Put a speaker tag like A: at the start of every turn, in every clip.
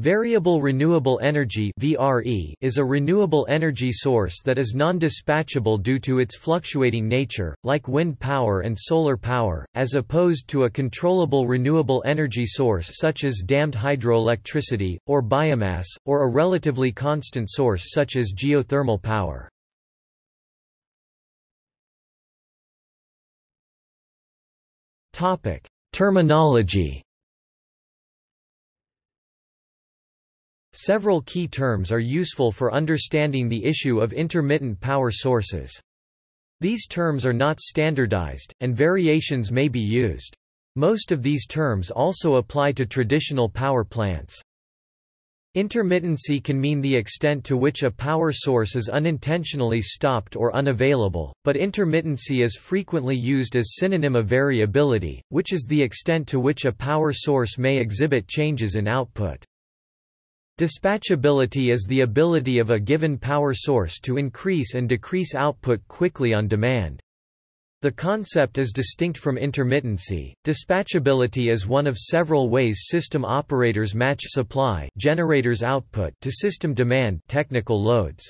A: Variable renewable energy (VRE) is a renewable energy source that is non-dispatchable due to its fluctuating nature, like wind power and solar power, as opposed to a controllable renewable energy source such as dammed hydroelectricity or biomass or a relatively constant source such as geothermal power. Topic: Terminology Several key terms are useful for understanding the issue of intermittent power sources. These terms are not standardized, and variations may be used. Most of these terms also apply to traditional power plants. Intermittency can mean the extent to which a power source is unintentionally stopped or unavailable, but intermittency is frequently used as synonym of variability, which is the extent to which a power source may exhibit changes in output. Dispatchability is the ability of a given power source to increase and decrease output quickly on demand. The concept is distinct from intermittency. Dispatchability is one of several ways system operators match supply generators output to system demand technical loads.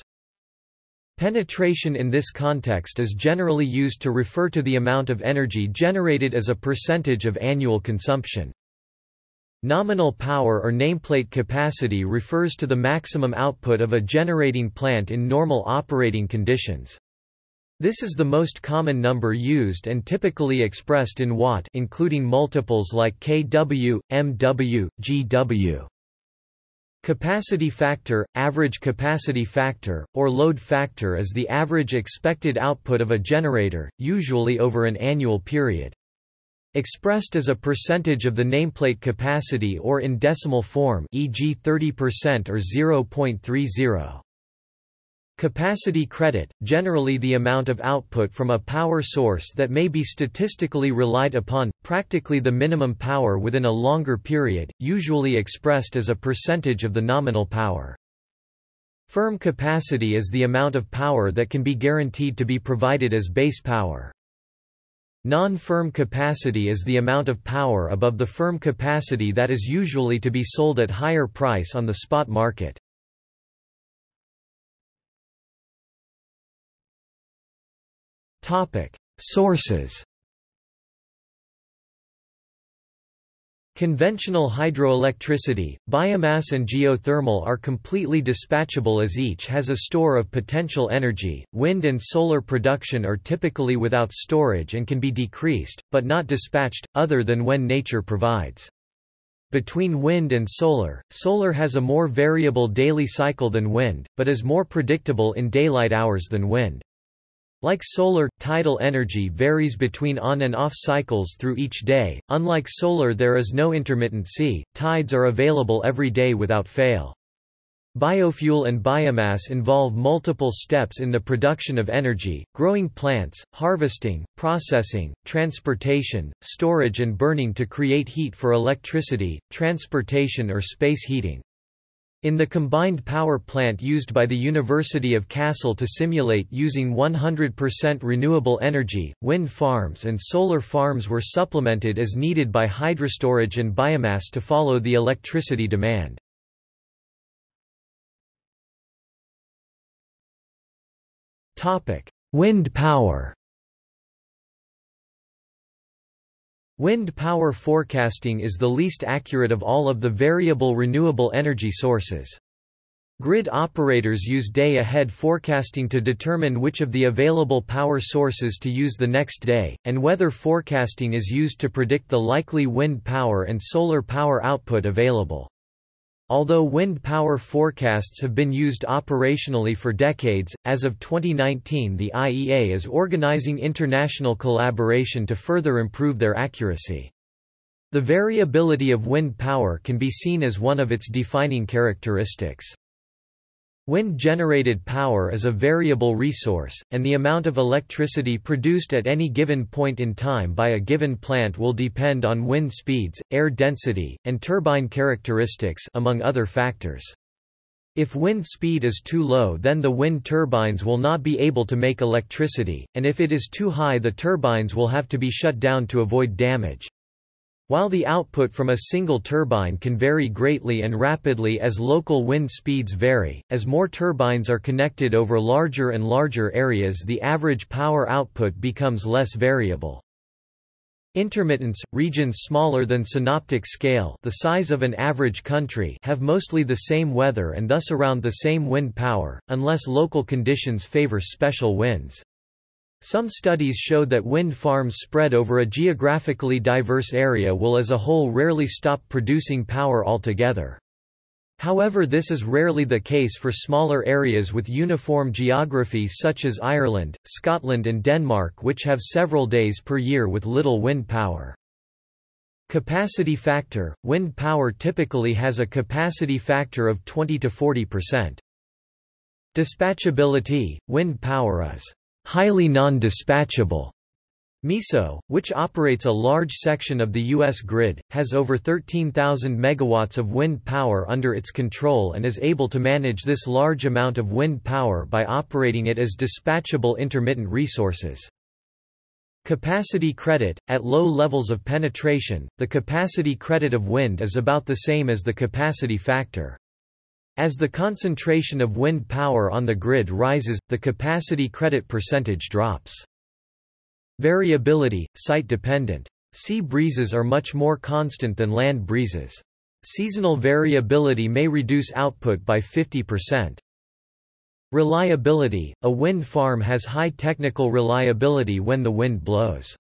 A: Penetration in this context is generally used to refer to the amount of energy generated as a percentage of annual consumption. Nominal power or nameplate capacity refers to the maximum output of a generating plant in normal operating conditions. This is the most common number used and typically expressed in watt including multiples like kW, MW, GW. Capacity factor, average capacity factor, or load factor is the average expected output of a generator, usually over an annual period. Expressed as a percentage of the nameplate capacity or in decimal form e.g. 30% or 0.30. Capacity credit, generally the amount of output from a power source that may be statistically relied upon, practically the minimum power within a longer period, usually expressed as a percentage of the nominal power. Firm capacity is the amount of power that can be guaranteed to be provided as base power. Non-firm capacity is the amount of power above the firm capacity that is usually to be sold at higher price on the spot market. Sources Conventional hydroelectricity, biomass and geothermal are completely dispatchable as each has a store of potential energy. Wind and solar production are typically without storage and can be decreased, but not dispatched, other than when nature provides. Between wind and solar, solar has a more variable daily cycle than wind, but is more predictable in daylight hours than wind. Like solar, tidal energy varies between on and off cycles through each day. Unlike solar, there is no intermittency, tides are available every day without fail. Biofuel and biomass involve multiple steps in the production of energy, growing plants, harvesting, processing, transportation, storage and burning to create heat for electricity, transportation or space heating. In the combined power plant used by the University of Kassel to simulate using 100% renewable energy, wind farms and solar farms were supplemented as needed by hydrostorage and biomass to follow the electricity demand. Wind power Wind power forecasting is the least accurate of all of the variable renewable energy sources. Grid operators use day-ahead forecasting to determine which of the available power sources to use the next day, and weather forecasting is used to predict the likely wind power and solar power output available. Although wind power forecasts have been used operationally for decades, as of 2019 the IEA is organizing international collaboration to further improve their accuracy. The variability of wind power can be seen as one of its defining characteristics. Wind-generated power is a variable resource, and the amount of electricity produced at any given point in time by a given plant will depend on wind speeds, air density, and turbine characteristics among other factors. If wind speed is too low then the wind turbines will not be able to make electricity, and if it is too high the turbines will have to be shut down to avoid damage. While the output from a single turbine can vary greatly and rapidly as local wind speeds vary, as more turbines are connected over larger and larger areas the average power output becomes less variable. Intermittents, regions smaller than synoptic scale the size of an average country have mostly the same weather and thus around the same wind power, unless local conditions favor special winds. Some studies show that wind farms spread over a geographically diverse area will as a whole rarely stop producing power altogether. However this is rarely the case for smaller areas with uniform geography such as Ireland, Scotland and Denmark which have several days per year with little wind power. Capacity factor – Wind power typically has a capacity factor of 20 to 40%. Dispatchability – Wind power is highly non-dispatchable. MISO, which operates a large section of the U.S. grid, has over 13,000 megawatts of wind power under its control and is able to manage this large amount of wind power by operating it as dispatchable intermittent resources. Capacity credit – At low levels of penetration, the capacity credit of wind is about the same as the capacity factor. As the concentration of wind power on the grid rises, the capacity credit percentage drops. Variability, site-dependent. Sea breezes are much more constant than land breezes. Seasonal variability may reduce output by 50%. Reliability – A wind farm has high technical reliability when the wind blows.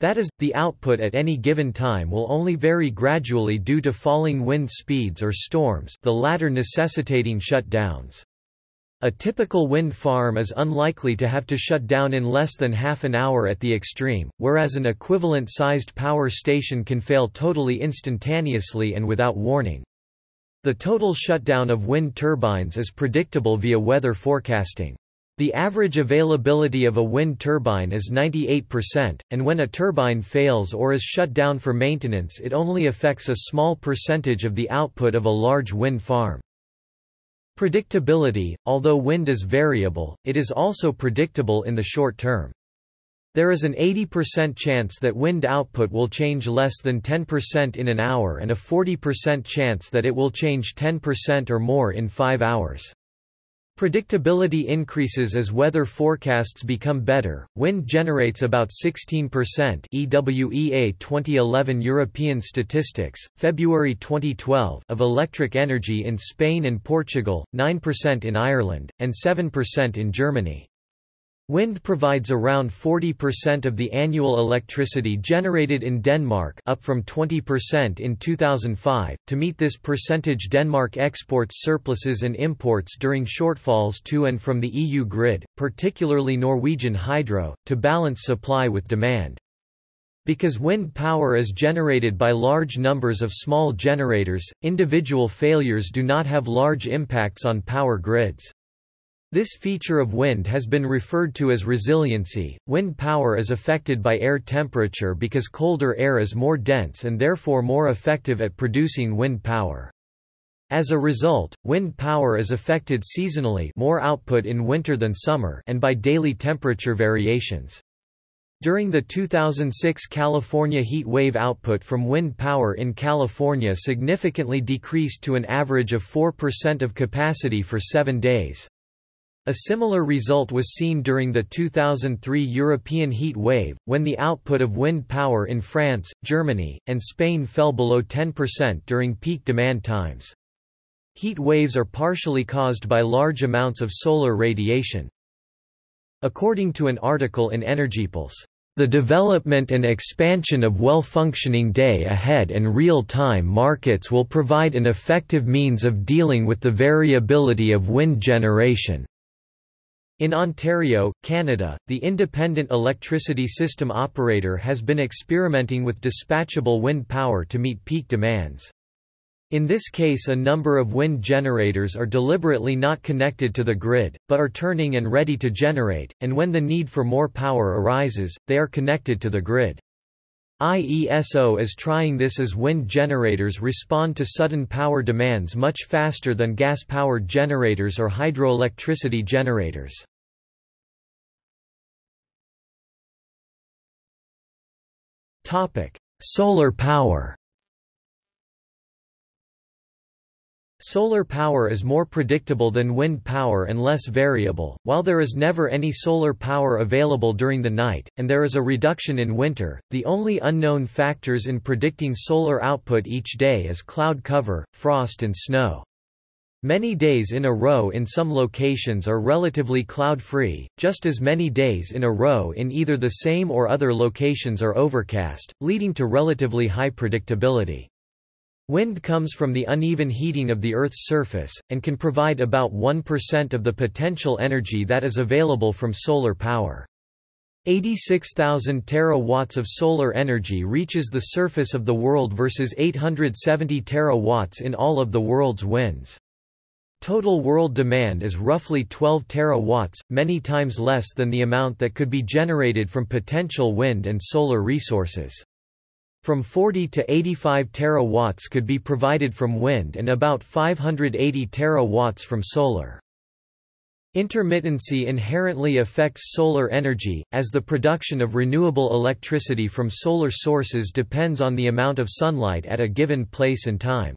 A: That is, the output at any given time will only vary gradually due to falling wind speeds or storms the latter necessitating shutdowns. A typical wind farm is unlikely to have to shut down in less than half an hour at the extreme, whereas an equivalent-sized power station can fail totally instantaneously and without warning. The total shutdown of wind turbines is predictable via weather forecasting. The average availability of a wind turbine is 98%, and when a turbine fails or is shut down for maintenance it only affects a small percentage of the output of a large wind farm. Predictability – Although wind is variable, it is also predictable in the short term. There is an 80% chance that wind output will change less than 10% in an hour and a 40% chance that it will change 10% or more in 5 hours. Predictability increases as weather forecasts become better. Wind generates about 16% EWEA 2011 European Statistics, February 2012 of electric energy in Spain and Portugal, 9% in Ireland, and 7% in Germany. Wind provides around 40% of the annual electricity generated in Denmark up from 20% in 2005. To meet this percentage Denmark exports surpluses and imports during shortfalls to and from the EU grid, particularly Norwegian hydro, to balance supply with demand. Because wind power is generated by large numbers of small generators, individual failures do not have large impacts on power grids. This feature of wind has been referred to as resiliency. Wind power is affected by air temperature because colder air is more dense and therefore more effective at producing wind power. As a result, wind power is affected seasonally more output in winter than summer and by daily temperature variations. During the 2006 California heat wave output from wind power in California significantly decreased to an average of 4% of capacity for seven days. A similar result was seen during the 2003 European heat wave, when the output of wind power in France, Germany, and Spain fell below 10% during peak demand times. Heat waves are partially caused by large amounts of solar radiation. According to an article in EnergyPulse, the development and expansion of well-functioning day-ahead and real-time markets will provide an effective means of dealing with the variability of wind generation. In Ontario, Canada, the Independent Electricity System Operator has been experimenting with dispatchable wind power to meet peak demands. In this case a number of wind generators are deliberately not connected to the grid, but are turning and ready to generate, and when the need for more power arises, they are connected to the grid. IESO is trying this as wind generators respond to sudden power demands much faster than gas-powered generators or hydroelectricity generators. Solar power Solar power is more predictable than wind power and less variable, while there is never any solar power available during the night, and there is a reduction in winter. The only unknown factors in predicting solar output each day is cloud cover, frost, and snow. Many days in a row in some locations are relatively cloud-free, just as many days in a row in either the same or other locations are overcast, leading to relatively high predictability. Wind comes from the uneven heating of the Earth's surface, and can provide about 1% of the potential energy that is available from solar power. 86,000 terawatts of solar energy reaches the surface of the world versus 870 terawatts in all of the world's winds. Total world demand is roughly 12 terawatts, many times less than the amount that could be generated from potential wind and solar resources. From 40 to 85 terawatts could be provided from wind and about 580 terawatts from solar. Intermittency inherently affects solar energy, as the production of renewable electricity from solar sources depends on the amount of sunlight at a given place and time.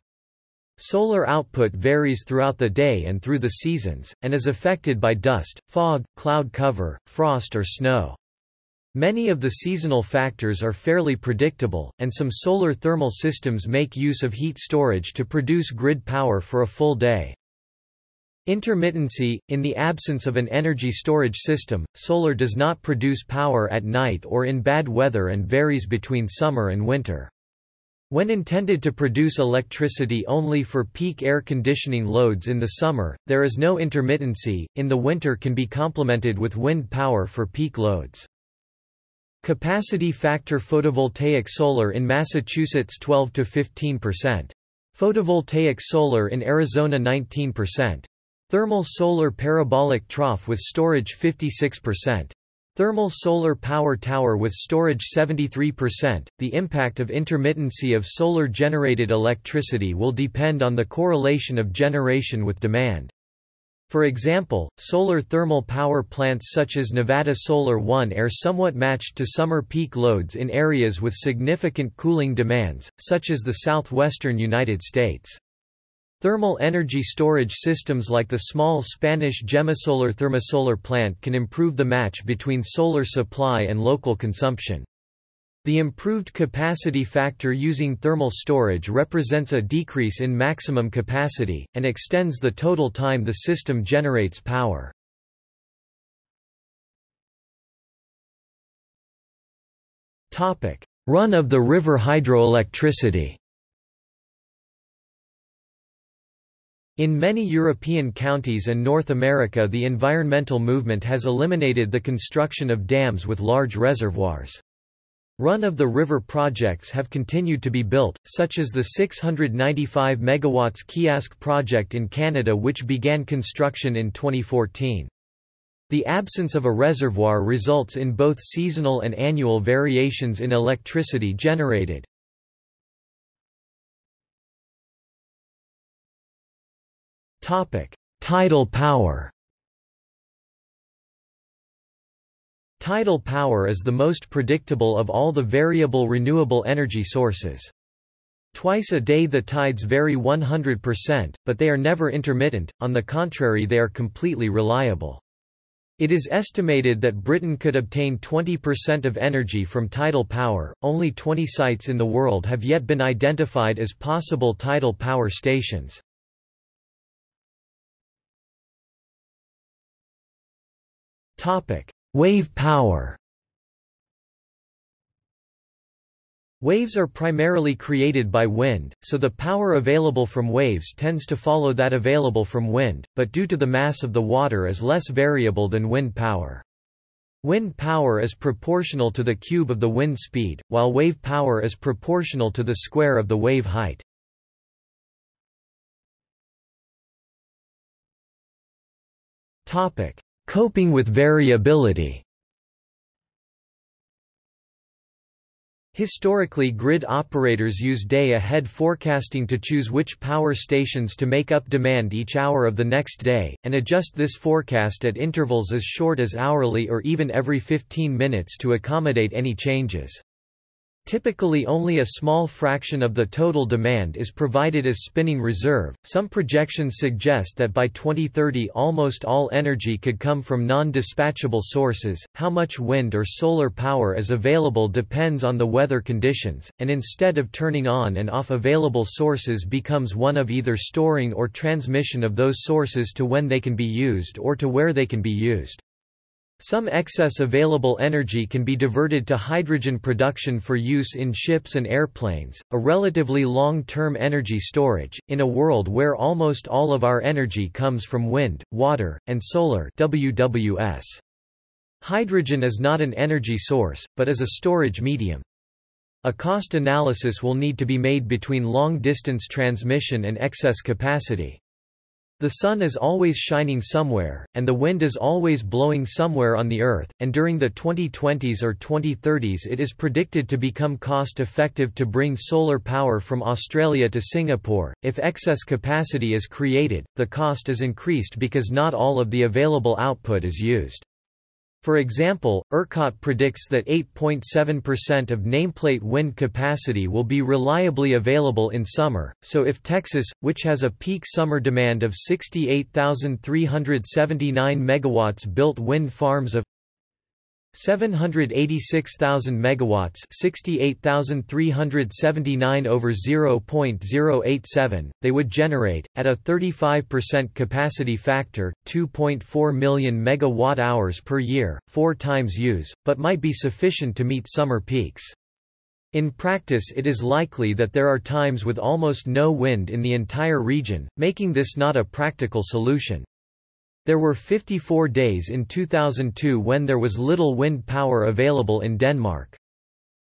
A: Solar output varies throughout the day and through the seasons, and is affected by dust, fog, cloud cover, frost or snow. Many of the seasonal factors are fairly predictable, and some solar thermal systems make use of heat storage to produce grid power for a full day. Intermittency – In the absence of an energy storage system, solar does not produce power at night or in bad weather and varies between summer and winter. When intended to produce electricity only for peak air conditioning loads in the summer, there is no intermittency, in the winter can be complemented with wind power for peak loads. Capacity factor photovoltaic solar in Massachusetts 12 to 15%. Photovoltaic solar in Arizona 19%. Thermal solar parabolic trough with storage 56%. Thermal solar power tower with storage 73%. The impact of intermittency of solar generated electricity will depend on the correlation of generation with demand. For example, solar thermal power plants such as Nevada Solar One are somewhat matched to summer peak loads in areas with significant cooling demands, such as the southwestern United States. Thermal energy storage systems like the small Spanish Gemasolar thermosolar plant can improve the match between solar supply and local consumption. The improved capacity factor using thermal storage represents a decrease in maximum capacity, and extends the total time the system generates power. Run-of-the-river hydroelectricity In many European counties and North America the environmental movement has eliminated the construction of dams with large reservoirs. Run-of-the-river projects have continued to be built, such as the 695 MW Keeyask project in Canada which began construction in 2014. The absence of a reservoir results in both seasonal and annual variations in electricity generated. Tidal power Tidal power is the most predictable of all the variable renewable energy sources. Twice a day the tides vary 100%, but they are never intermittent, on the contrary they are completely reliable. It is estimated that Britain could obtain 20% of energy from tidal power. Only 20 sites in the world have yet been identified as possible tidal power stations. Topic: Wave power Waves are primarily created by wind, so the power available from waves tends to follow that available from wind, but due to the mass of the water is less variable than wind power. Wind power is proportional to the cube of the wind speed, while wave power is proportional to the square of the wave height. Coping with variability Historically grid operators use day-ahead forecasting to choose which power stations to make up demand each hour of the next day, and adjust this forecast at intervals as short as hourly or even every 15 minutes to accommodate any changes. Typically only a small fraction of the total demand is provided as spinning reserve. Some projections suggest that by 2030 almost all energy could come from non-dispatchable sources. How much wind or solar power is available depends on the weather conditions, and instead of turning on and off available sources becomes one of either storing or transmission of those sources to when they can be used or to where they can be used. Some excess available energy can be diverted to hydrogen production for use in ships and airplanes, a relatively long-term energy storage, in a world where almost all of our energy comes from wind, water, and solar WWS. Hydrogen is not an energy source, but is a storage medium. A cost analysis will need to be made between long-distance transmission and excess capacity. The sun is always shining somewhere, and the wind is always blowing somewhere on the Earth, and during the 2020s or 2030s it is predicted to become cost-effective to bring solar power from Australia to Singapore. If excess capacity is created, the cost is increased because not all of the available output is used. For example, ERCOT predicts that 8.7% of nameplate wind capacity will be reliably available in summer, so if Texas, which has a peak summer demand of 68,379 MW built wind farms of 786,000 megawatts 68,379 over 0.087 they would generate at a 35% capacity factor 2.4 million megawatt-hours per year 4 times use but might be sufficient to meet summer peaks. In practice it is likely that there are times with almost no wind in the entire region making this not a practical solution there were 54 days in 2002 when there was little wind power available in Denmark.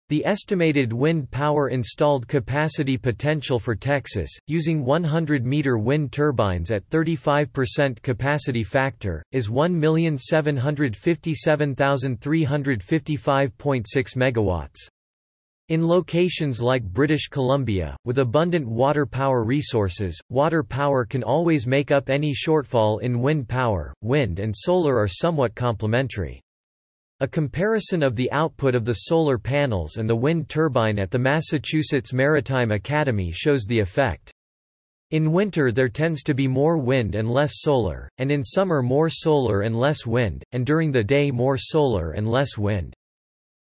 A: The estimated wind power installed capacity potential for Texas, using 100-meter wind turbines at 35% capacity factor, is 1,757,355.6 megawatts. In locations like British Columbia, with abundant water power resources, water power can always make up any shortfall in wind power. Wind and solar are somewhat complementary. A comparison of the output of the solar panels and the wind turbine at the Massachusetts Maritime Academy shows the effect. In winter there tends to be more wind and less solar, and in summer more solar and less wind, and during the day more solar and less wind.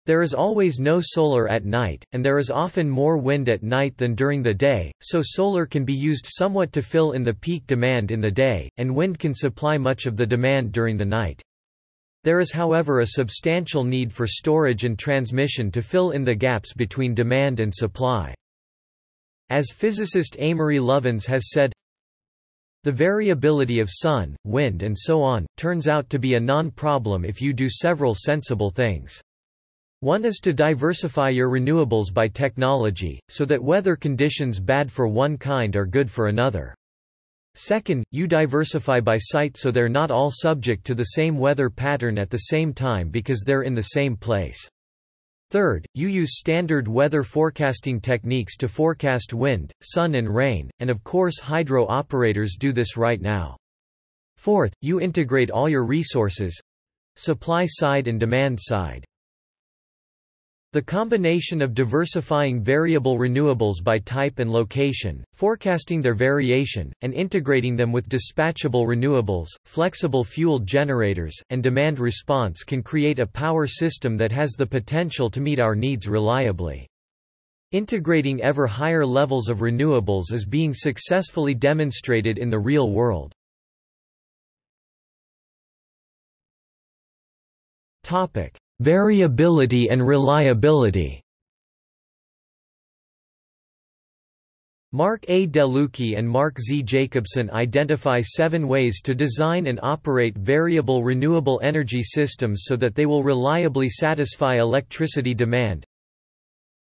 A: There is always no solar at night, and there is often more wind at night than during the day, so solar can be used somewhat to fill in the peak demand in the day, and wind can supply much of the demand during the night. There is however a substantial need for storage and transmission to fill in the gaps between demand and supply. As physicist Amory Lovins has said, the variability of sun, wind and so on, turns out to be a non-problem if you do several sensible things. One is to diversify your renewables by technology, so that weather conditions bad for one kind are good for another. Second, you diversify by site so they're not all subject to the same weather pattern at the same time because they're in the same place. Third, you use standard weather forecasting techniques to forecast wind, sun and rain, and of course hydro operators do this right now. Fourth, you integrate all your resources—supply side and demand side. The combination of diversifying variable renewables by type and location, forecasting their variation, and integrating them with dispatchable renewables, flexible fueled generators, and demand response can create a power system that has the potential to meet our needs reliably. Integrating ever higher levels of renewables is being successfully demonstrated in the real world. Topic: Variability and reliability Mark A. DeLucchi and Mark Z. Jacobson identify seven ways to design and operate variable renewable energy systems so that they will reliably satisfy electricity demand.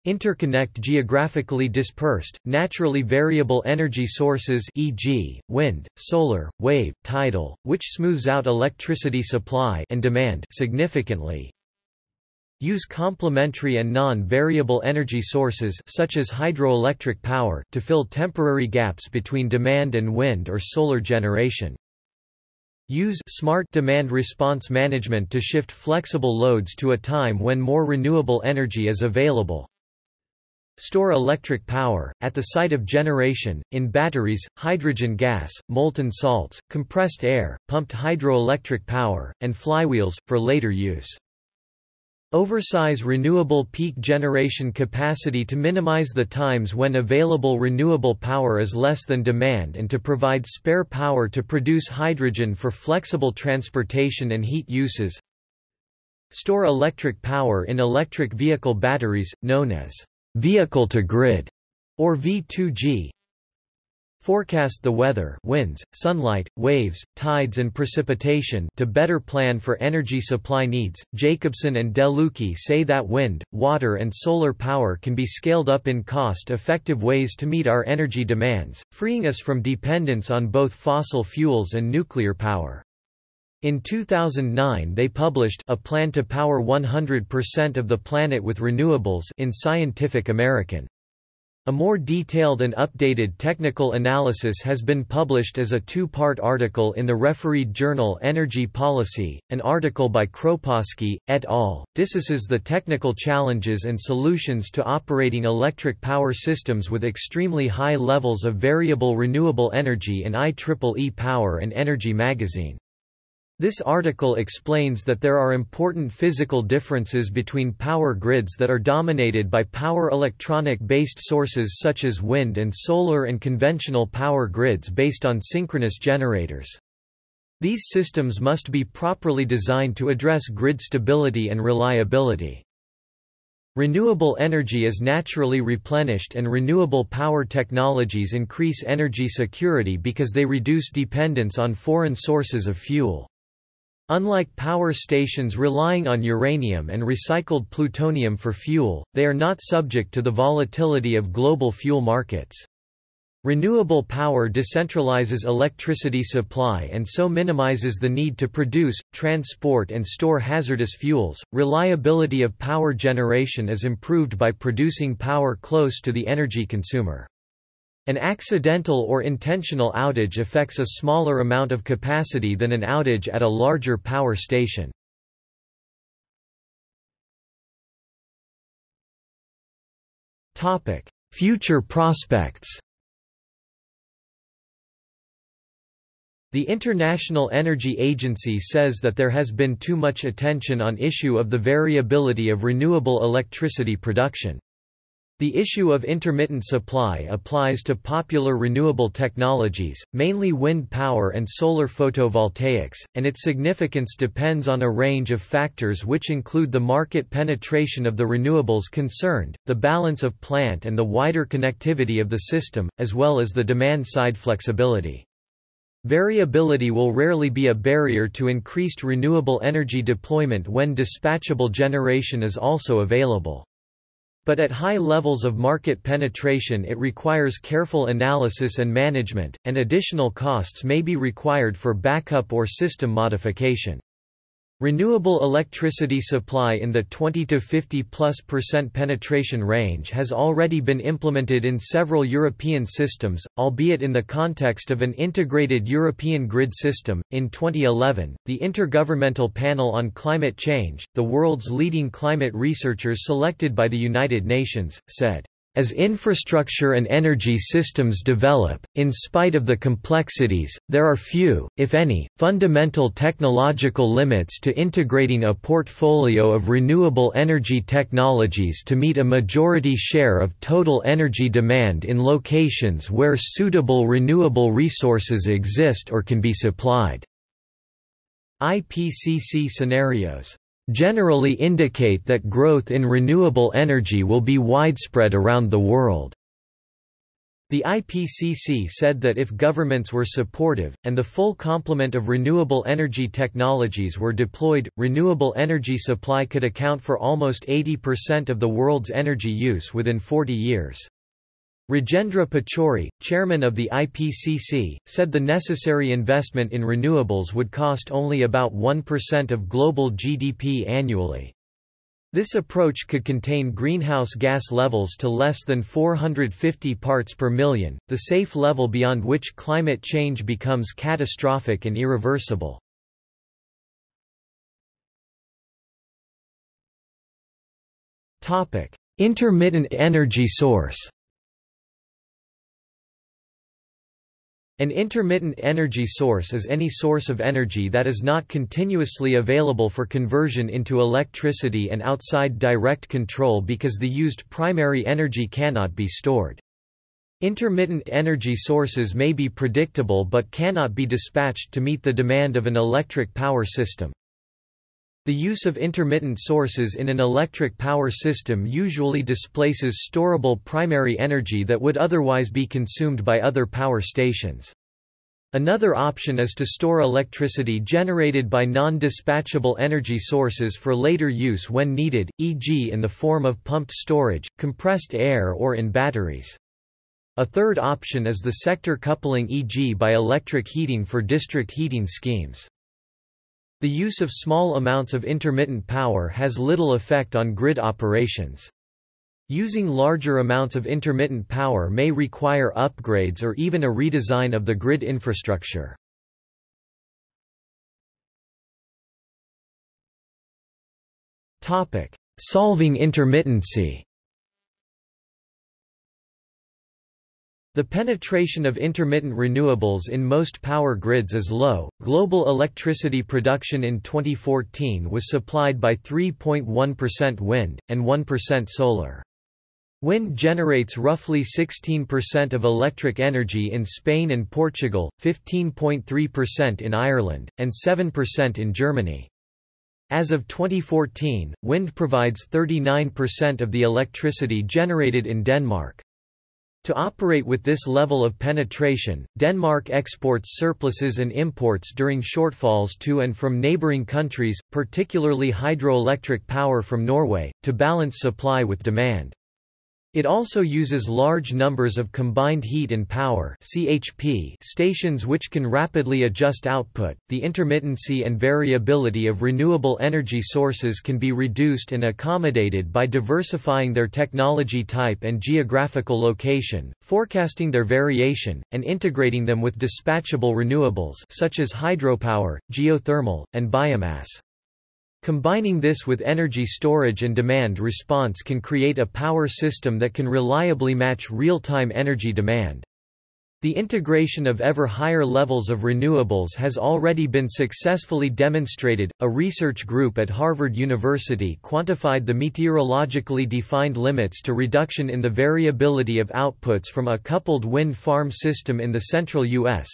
A: Interconnect geographically dispersed, naturally variable energy sources e.g., wind, solar, wave, tidal, which smooths out electricity supply and demand significantly. Use complementary and non-variable energy sources such as hydroelectric power to fill temporary gaps between demand and wind or solar generation. Use smart demand response management to shift flexible loads to a time when more renewable energy is available. Store electric power, at the site of generation, in batteries, hydrogen gas, molten salts, compressed air, pumped hydroelectric power, and flywheels, for later use. Oversize renewable peak generation capacity to minimize the times when available renewable power is less than demand and to provide spare power to produce hydrogen for flexible transportation and heat uses. Store electric power in electric vehicle batteries, known as vehicle-to-grid, or V2G. Forecast the weather winds, sunlight, waves, tides and precipitation to better plan for energy supply needs. Jacobson and DeLucchi say that wind, water and solar power can be scaled up in cost-effective ways to meet our energy demands, freeing us from dependence on both fossil fuels and nuclear power. In 2009 they published A Plan to Power 100% of the Planet with Renewables in Scientific American. A more detailed and updated technical analysis has been published as a two-part article in the refereed journal Energy Policy. An article by Kroposki, et al. discusses the technical challenges and solutions to operating electric power systems with extremely high levels of variable renewable energy in IEEE Power and Energy magazine. This article explains that there are important physical differences between power grids that are dominated by power electronic-based sources such as wind and solar and conventional power grids based on synchronous generators. These systems must be properly designed to address grid stability and reliability. Renewable energy is naturally replenished and renewable power technologies increase energy security because they reduce dependence on foreign sources of fuel. Unlike power stations relying on uranium and recycled plutonium for fuel, they are not subject to the volatility of global fuel markets. Renewable power decentralizes electricity supply and so minimizes the need to produce, transport and store hazardous fuels. Reliability of power generation is improved by producing power close to the energy consumer. An accidental or intentional outage affects a smaller amount of capacity than an outage at a larger power station. Future prospects The International Energy Agency says that there has been too much attention on issue of the variability of renewable electricity production. The issue of intermittent supply applies to popular renewable technologies, mainly wind power and solar photovoltaics, and its significance depends on a range of factors which include the market penetration of the renewables concerned, the balance of plant and the wider connectivity of the system, as well as the demand-side flexibility. Variability will rarely be a barrier to increased renewable energy deployment when dispatchable generation is also available. But at high levels of market penetration it requires careful analysis and management, and additional costs may be required for backup or system modification. Renewable electricity supply in the 20 to 50 plus percent penetration range has already been implemented in several European systems, albeit in the context of an integrated European grid system. In 2011, the Intergovernmental Panel on Climate Change, the world's leading climate researchers selected by the United Nations, said as infrastructure and energy systems develop, in spite of the complexities, there are few, if any, fundamental technological limits to integrating a portfolio of renewable energy technologies to meet a majority share of total energy demand in locations where suitable renewable resources exist or can be supplied. IPCC scenarios generally indicate that growth in renewable energy will be widespread around the world. The IPCC said that if governments were supportive, and the full complement of renewable energy technologies were deployed, renewable energy supply could account for almost 80% of the world's energy use within 40 years. Rajendra Pachauri, chairman of the IPCC, said the necessary investment in renewables would cost only about 1% of global GDP annually. This approach could contain greenhouse gas levels to less than 450 parts per million, the safe level beyond which climate change becomes catastrophic and irreversible. Intermittent energy source An intermittent energy source is any source of energy that is not continuously available for conversion into electricity and outside direct control because the used primary energy cannot be stored. Intermittent energy sources may be predictable but cannot be dispatched to meet the demand of an electric power system. The use of intermittent sources in an electric power system usually displaces storable primary energy that would otherwise be consumed by other power stations. Another option is to store electricity generated by non-dispatchable energy sources for later use when needed, e.g. in the form of pumped storage, compressed air or in batteries. A third option is the sector coupling e.g. by electric heating for district heating schemes. The use of small amounts of intermittent power has little effect on grid operations. Using larger amounts of intermittent power may require upgrades or even a redesign of the grid infrastructure. Solving intermittency The penetration of intermittent renewables in most power grids is low. Global electricity production in 2014 was supplied by 3.1% wind, and 1% solar. Wind generates roughly 16% of electric energy in Spain and Portugal, 15.3% in Ireland, and 7% in Germany. As of 2014, wind provides 39% of the electricity generated in Denmark. To operate with this level of penetration, Denmark exports surpluses and imports during shortfalls to and from neighbouring countries, particularly hydroelectric power from Norway, to balance supply with demand. It also uses large numbers of combined heat and power (CHP) stations which can rapidly adjust output. The intermittency and variability of renewable energy sources can be reduced and accommodated by diversifying their technology type and geographical location, forecasting their variation, and integrating them with dispatchable renewables such as hydropower, geothermal, and biomass. Combining this with energy storage and demand response can create a power system that can reliably match real-time energy demand. The integration of ever higher levels of renewables has already been successfully demonstrated. A research group at Harvard University quantified the meteorologically defined limits to reduction in the variability of outputs from a coupled wind farm system in the central U.S.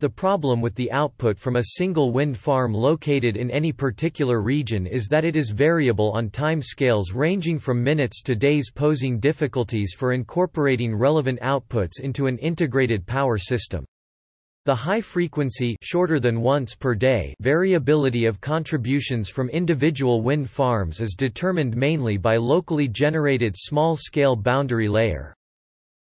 A: The problem with the output from a single wind farm located in any particular region is that it is variable on time scales ranging from minutes to days posing difficulties for incorporating relevant outputs into an integrated power system. The high frequency shorter than once per day variability of contributions from individual wind farms is determined mainly by locally generated small-scale boundary layer.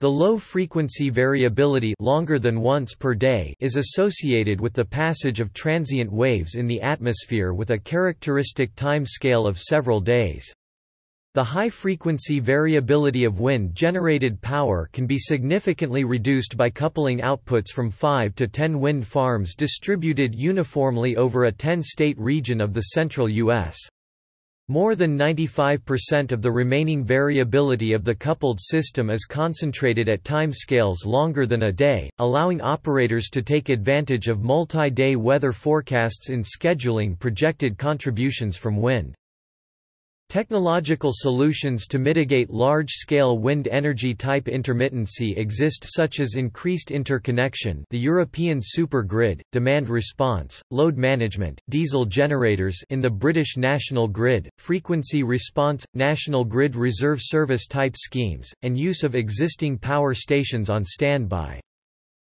A: The low-frequency variability longer than once per day is associated with the passage of transient waves in the atmosphere with a characteristic time scale of several days. The high-frequency variability of wind-generated power can be significantly reduced by coupling outputs from 5 to 10 wind farms distributed uniformly over a 10-state region of the central U.S. More than 95% of the remaining variability of the coupled system is concentrated at timescales longer than a day, allowing operators to take advantage of multi-day weather forecasts in scheduling projected contributions from wind. Technological solutions to mitigate large-scale wind energy type intermittency exist such as increased interconnection the European super grid, demand response, load management, diesel generators in the British National Grid, frequency response, National Grid Reserve Service type schemes, and use of existing power stations on standby.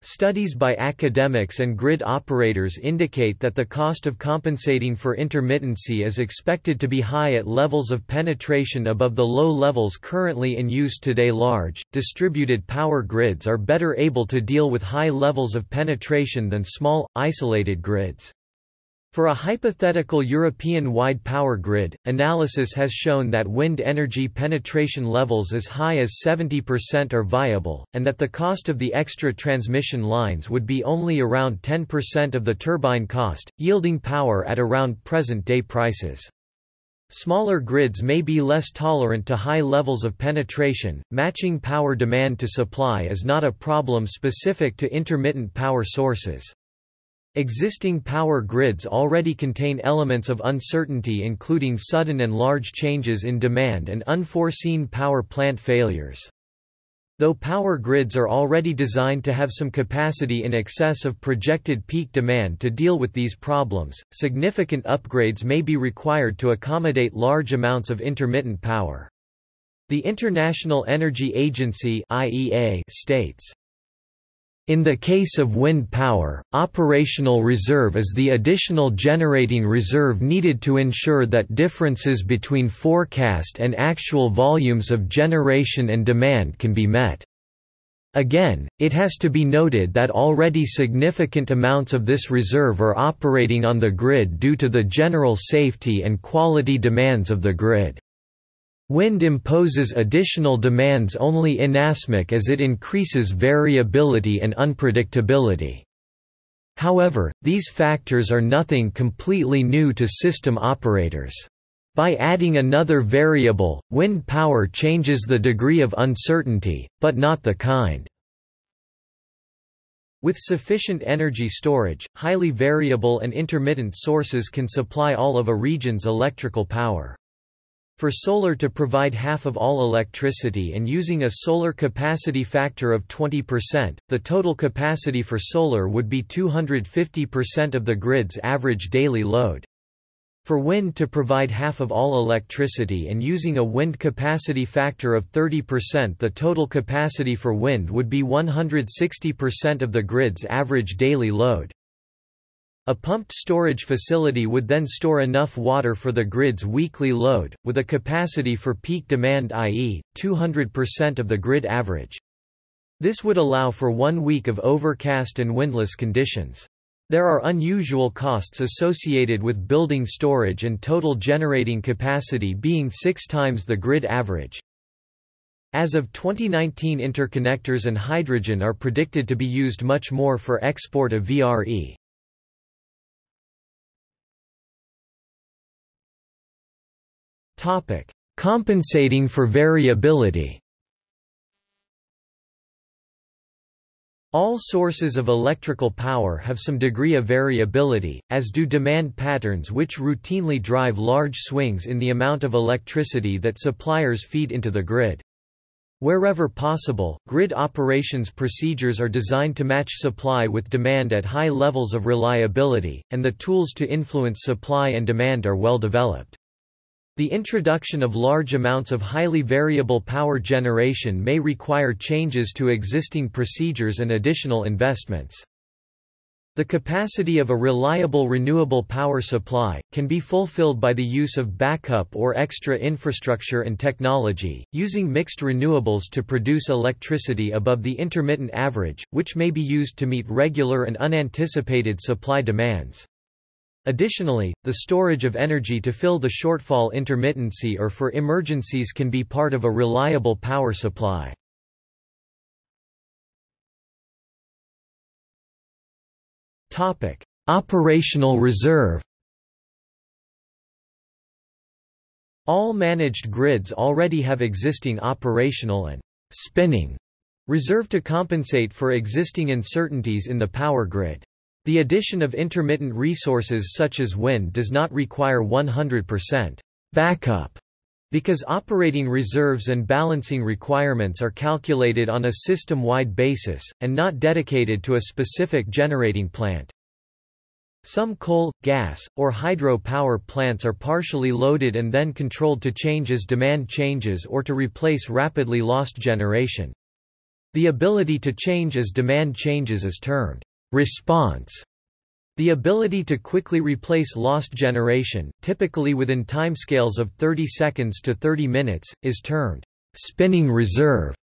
A: Studies by academics and grid operators indicate that the cost of compensating for intermittency is expected to be high at levels of penetration above the low levels currently in use today. Large, distributed power grids are better able to deal with high levels of penetration than small, isolated grids. For a hypothetical European-wide power grid, analysis has shown that wind energy penetration levels as high as 70% are viable, and that the cost of the extra transmission lines would be only around 10% of the turbine cost, yielding power at around present-day prices. Smaller grids may be less tolerant to high levels of penetration. Matching power demand to supply is not a problem specific to intermittent power sources. Existing power grids already contain elements of uncertainty including sudden and large changes in demand and unforeseen power plant failures. Though power grids are already designed to have some capacity in excess of projected peak demand to deal with these problems, significant upgrades may be required to accommodate large amounts of intermittent power. The International Energy Agency (IEA) states in the case of wind power, operational reserve is the additional generating reserve needed to ensure that differences between forecast and actual volumes of generation and demand can be met. Again, it has to be noted that already significant amounts of this reserve are operating on the grid due to the general safety and quality demands of the grid. Wind imposes additional demands only inasmuch as it increases variability and unpredictability. However, these factors are nothing completely new to system operators. By adding another variable, wind power changes the degree of uncertainty, but not the kind. With sufficient energy storage, highly variable and intermittent sources can supply all of a region's electrical power. For solar to provide half of all electricity and using a solar capacity factor of 20%, the total capacity for solar would be 250% of the grid's average daily load. For wind to provide half of all electricity and using a wind capacity factor of 30% the total capacity for wind would be 160% of the grid's average daily load. A pumped storage facility would then store enough water for the grid's weekly load, with a capacity for peak demand i.e., 200% of the grid average. This would allow for one week of overcast and windless conditions. There are unusual costs associated with building storage and total generating capacity being six times the grid average. As of 2019 interconnectors and hydrogen are predicted to be used much more for export of VRE. Topic: Compensating for variability. All sources of electrical power have some degree of variability, as do demand patterns which routinely drive large swings in the amount of electricity that suppliers feed into the grid. Wherever possible, grid operations procedures are designed to match supply with demand at high levels of reliability, and the tools to influence supply and demand are well developed. The introduction of large amounts of highly variable power generation may require changes to existing procedures and additional investments. The capacity of a reliable renewable power supply, can be fulfilled by the use of backup or extra infrastructure and technology, using mixed renewables to produce electricity above the intermittent average, which may be used to meet regular and unanticipated supply demands. Additionally, the storage of energy to fill the shortfall intermittency or for emergencies can be part of a reliable power supply. Topic: Operational reserve. All managed grids already have existing operational and spinning reserve to compensate for existing uncertainties in the power grid. The addition of intermittent resources such as wind does not require 100% backup because operating reserves and balancing requirements are calculated on a system-wide basis, and not dedicated to a specific generating plant. Some coal, gas, or hydro power plants are partially loaded and then controlled to change as demand changes or to replace rapidly lost generation. The ability to change as demand changes is termed Response the ability to quickly replace lost generation, typically within timescales of 30 seconds to 30 minutes, is termed spinning reserve.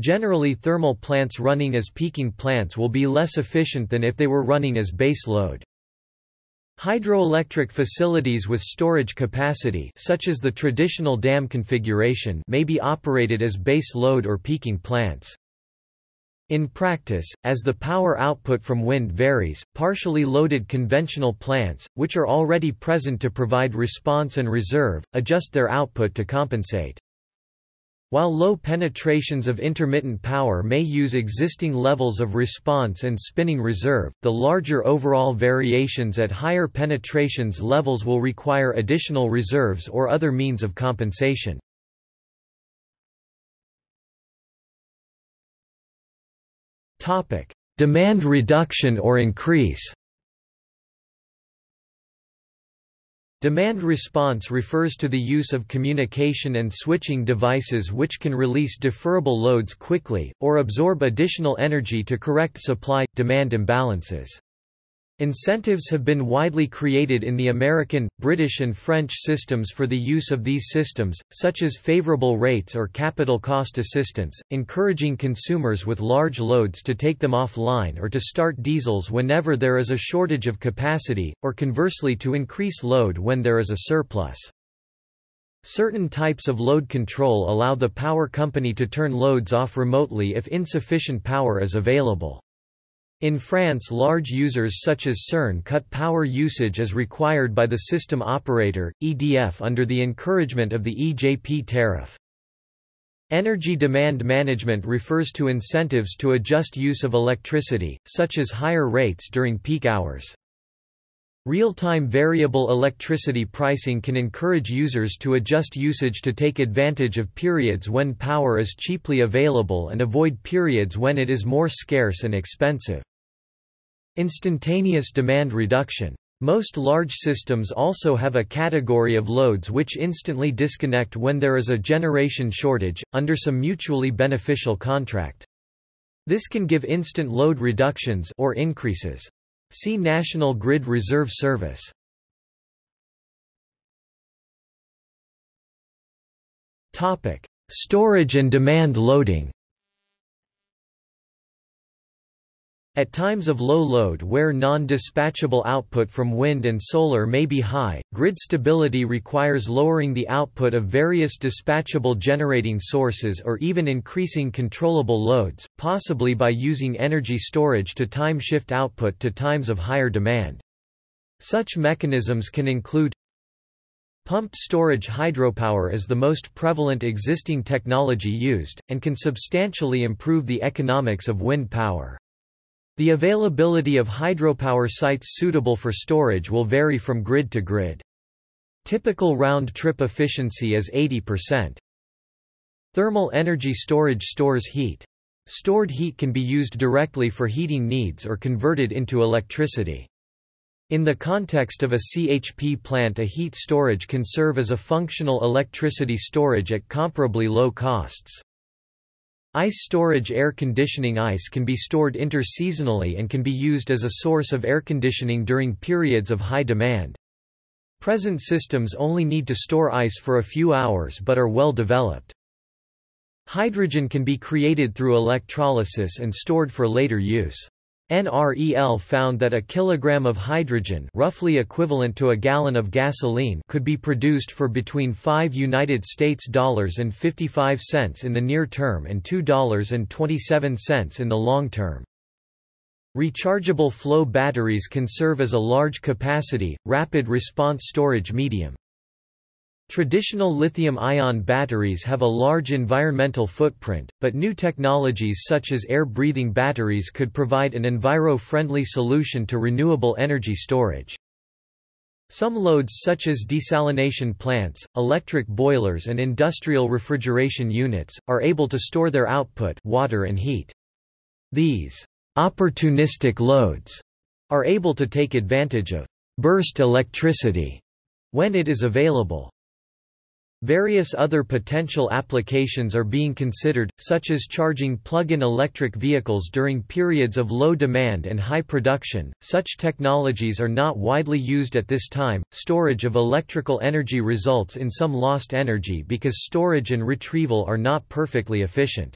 A: Generally thermal plants running as peaking plants will be less efficient than if they were running as base load. Hydroelectric facilities with storage capacity such as the traditional dam configuration may be operated as base load or peaking plants. In practice, as the power output from wind varies, partially loaded conventional plants, which are already present to provide response and reserve, adjust their output to compensate. While low penetrations of intermittent power may use existing levels of response and spinning reserve, the larger overall variations at higher penetrations levels will require additional reserves or other means of compensation. Demand reduction or increase Demand response refers to the use of communication and switching devices which can release deferrable loads quickly, or absorb additional energy to correct supply-demand imbalances. Incentives have been widely created in the American, British and French systems for the use of these systems, such as favorable rates or capital cost assistance, encouraging consumers with large loads to take them offline or to start diesels whenever there is a shortage of capacity, or conversely to increase load when there is a surplus. Certain types of load control allow the power company to turn loads off remotely if insufficient power is available. In France large users such as CERN cut power usage as required by the system operator, EDF under the encouragement of the EJP tariff. Energy demand management refers to incentives to adjust use of electricity, such as higher rates during peak hours. Real-time variable electricity pricing can encourage users to adjust usage to take advantage of periods when power is cheaply available and avoid periods when it is more scarce and expensive. Instantaneous demand reduction. Most large systems also have a category of loads which instantly disconnect when there is a generation shortage, under some mutually beneficial contract. This can give instant load reductions or increases. See National Grid Reserve Service. Topic: Storage and demand loading. At times of low load where non-dispatchable output from wind and solar may be high, grid stability requires lowering the output of various dispatchable generating sources or even increasing controllable loads, possibly by using energy storage to time shift output to times of higher demand. Such mechanisms can include Pumped storage hydropower is the most prevalent existing technology used, and can substantially improve the economics of wind power. The availability of hydropower sites suitable for storage will vary from grid to grid. Typical round-trip efficiency is 80%. Thermal energy storage stores heat. Stored heat can be used directly for heating needs or converted into electricity. In the context of a CHP plant a heat storage can serve as a functional electricity storage at comparably low costs. Ice storage air conditioning ice can be stored interseasonally and can be used as a source of air conditioning during periods of high demand. Present systems only need to store ice for a few hours but are well developed. Hydrogen can be created through electrolysis and stored for later use. NREL found that a kilogram of hydrogen roughly equivalent to a gallon of gasoline could be produced for between 5 United States dollars and 55 cents in the near term and $2.27 in the long term. Rechargeable flow batteries can serve as a large capacity, rapid response storage medium. Traditional lithium-ion batteries have a large environmental footprint, but new technologies such as air-breathing batteries could provide an enviro-friendly solution to renewable energy storage. Some loads such as desalination plants, electric boilers and industrial refrigeration units, are able to store their output water and heat. These opportunistic loads are able to take advantage of burst electricity when it is available. Various other potential applications are being considered, such as charging plug-in electric vehicles during periods of low demand and high production. Such technologies are not widely used at this time. Storage of electrical energy results in some lost energy because storage and retrieval are not perfectly efficient.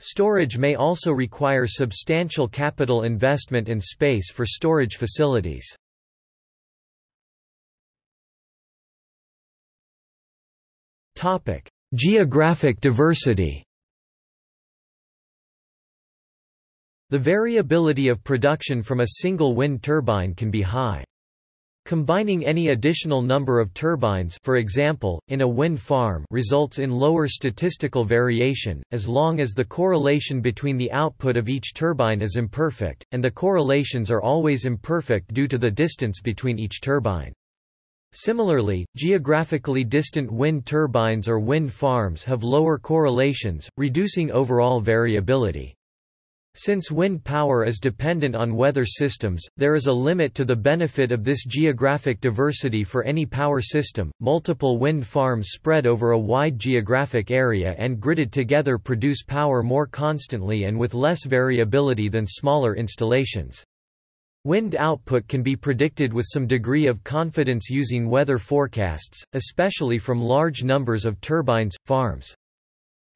A: Storage may also require substantial capital investment and space for storage facilities. Topic: Geographic diversity. The variability of production from a single wind turbine can be high. Combining any additional number of turbines for example, in a wind farm results in lower statistical variation, as long as the correlation between the output of each turbine is imperfect, and the correlations are always imperfect due to the distance between each turbine. Similarly, geographically distant wind turbines or wind farms have lower correlations, reducing overall variability. Since wind power is dependent on weather systems, there is a limit to the benefit of this geographic diversity for any power system. Multiple wind farms spread over a wide geographic area and gridded together produce power more constantly and with less variability than smaller installations. Wind output can be predicted with some degree of confidence using weather forecasts, especially from large numbers of turbines, farms.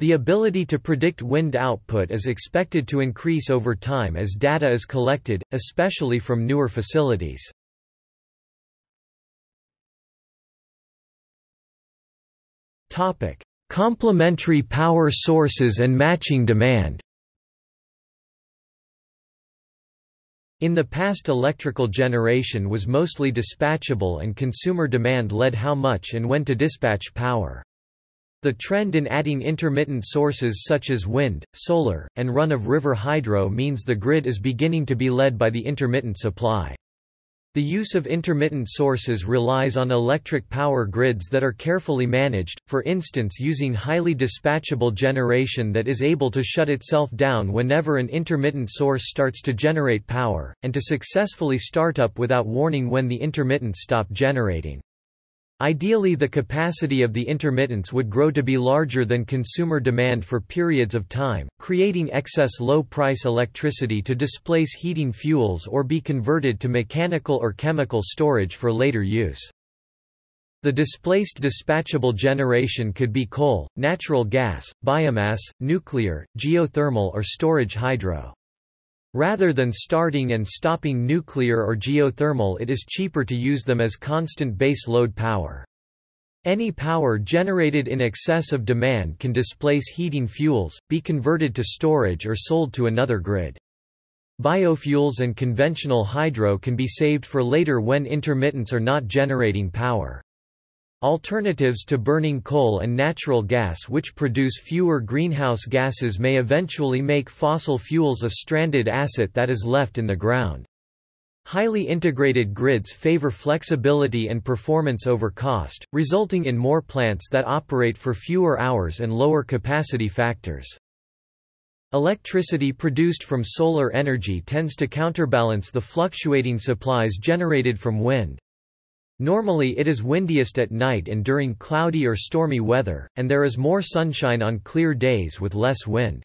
A: The ability to predict wind output is expected to increase over time as data is collected, especially from newer facilities. Topic: Complementary power sources and matching demand. In the past electrical generation was mostly dispatchable and consumer demand led how much and when to dispatch power. The trend in adding intermittent sources such as wind, solar, and run-of-river hydro means the grid is beginning to be led by the intermittent supply. The use of intermittent sources relies on electric power grids that are carefully managed, for instance using highly dispatchable generation that is able to shut itself down whenever an intermittent source starts to generate power, and to successfully start up without warning when the intermittent stop generating. Ideally the capacity of the intermittents would grow to be larger than consumer demand for periods of time, creating excess low-price electricity to displace heating fuels or be converted to mechanical or chemical storage for later use. The displaced dispatchable generation could be coal, natural gas, biomass, nuclear, geothermal or storage hydro. Rather than starting and stopping nuclear or geothermal it is cheaper to use them as constant base load power. Any power generated in excess of demand can displace heating fuels, be converted to storage or sold to another grid. Biofuels and conventional hydro can be saved for later when intermittents are not generating power. Alternatives to burning coal and natural gas which produce fewer greenhouse gases may eventually make fossil fuels a stranded asset that is left in the ground. Highly integrated grids favor flexibility and performance over cost, resulting in more plants that operate for fewer hours and lower capacity factors. Electricity produced from solar energy tends to counterbalance the fluctuating supplies generated from wind. Normally it is windiest at night and during cloudy or stormy weather, and there is more sunshine on clear days with less wind.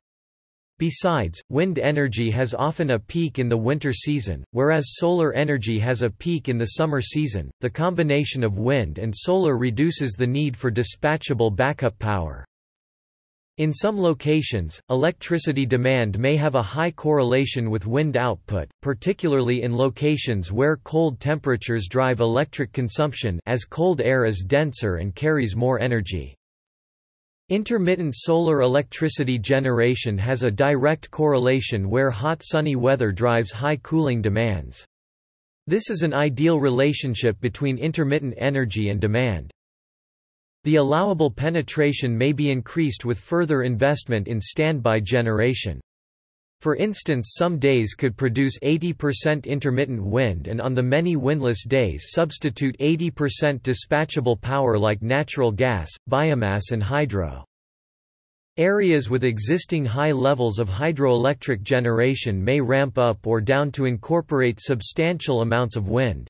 A: Besides, wind energy has often a peak in the winter season, whereas solar energy has a peak in the summer season. The combination of wind and solar reduces the need for dispatchable backup power. In some locations, electricity demand may have a high correlation with wind output, particularly in locations where cold temperatures drive electric consumption as cold air is denser and carries more energy. Intermittent solar electricity generation has a direct correlation where hot sunny weather drives high cooling demands. This is an ideal relationship between intermittent energy and demand. The allowable penetration may be increased with further investment in standby generation. For instance some days could produce 80% intermittent wind and on the many windless days substitute 80% dispatchable power like natural gas, biomass and hydro. Areas with existing high levels of hydroelectric generation may ramp up or down to incorporate substantial amounts of wind.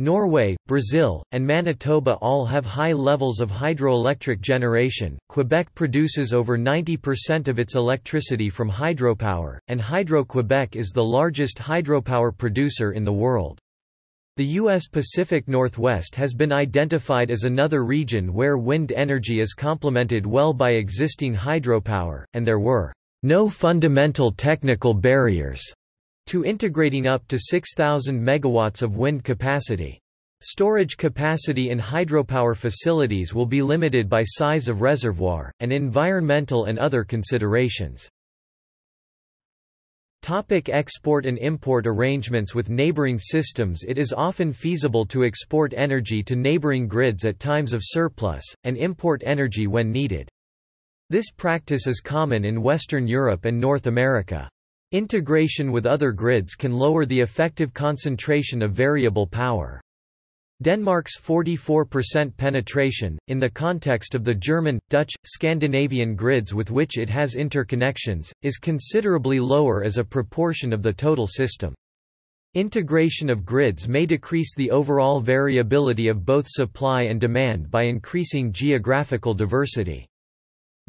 A: Norway, Brazil, and Manitoba all have high levels of hydroelectric generation. Quebec produces over 90% of its electricity from hydropower, and Hydro-Quebec is the largest hydropower producer in the world. The U.S. Pacific Northwest has been identified as another region where wind energy is complemented well by existing hydropower, and there were no fundamental technical barriers to integrating up to 6,000 megawatts of wind capacity. Storage capacity in hydropower facilities will be limited by size of reservoir, and environmental and other considerations. Topic export and import arrangements with neighboring systems It is often feasible to export energy to neighboring grids at times of surplus, and import energy when needed. This practice is common in Western Europe and North America. Integration with other grids can lower the effective concentration of variable power. Denmark's 44% penetration, in the context of the German, Dutch, Scandinavian grids with which it has interconnections, is considerably lower as a proportion of the total system. Integration of grids may decrease the overall variability of both supply and demand by increasing geographical diversity.